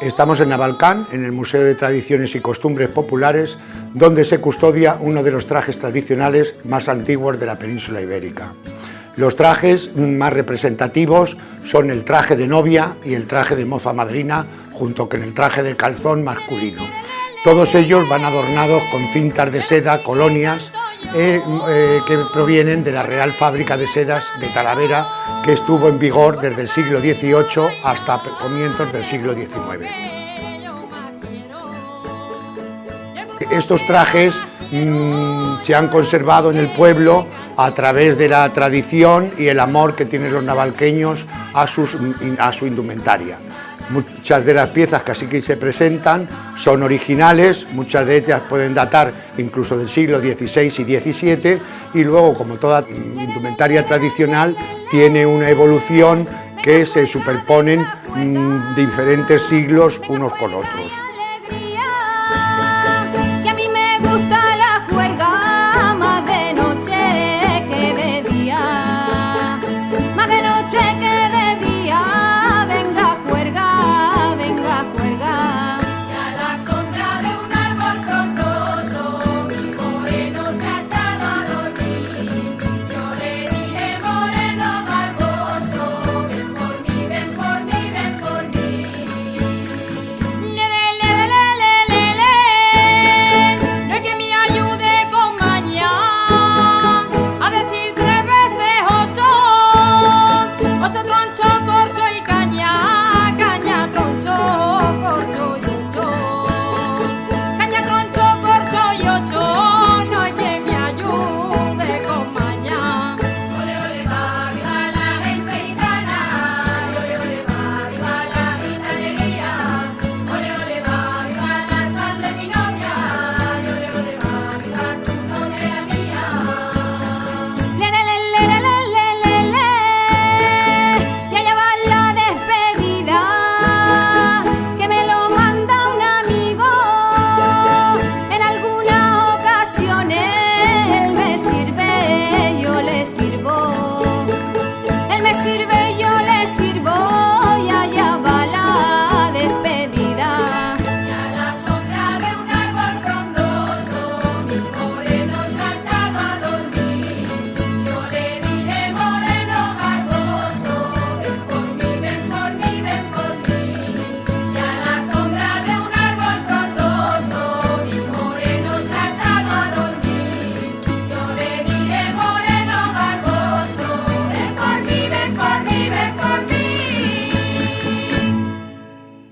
Estamos en Navalcán, en el Museo de Tradiciones y Costumbres Populares, donde se custodia uno de los trajes tradicionales más antiguos de la península ibérica. Los trajes más representativos son el traje de novia y el traje de moza madrina, junto con el traje de calzón masculino. Todos ellos van adornados con cintas de seda, colonias, eh, eh, que provienen de la Real Fábrica de Sedas de Talavera, que estuvo en vigor desde el siglo XVIII hasta comienzos del siglo XIX. Estos trajes mm, se han conservado en el pueblo a través de la tradición y el amor que tienen los navalqueños a, a su indumentaria. Muchas de las piezas que así que se presentan son originales, muchas de ellas pueden datar incluso del siglo XVI y XVII y luego, como toda indumentaria tradicional, tiene una evolución que se superponen mm, diferentes siglos unos con otros.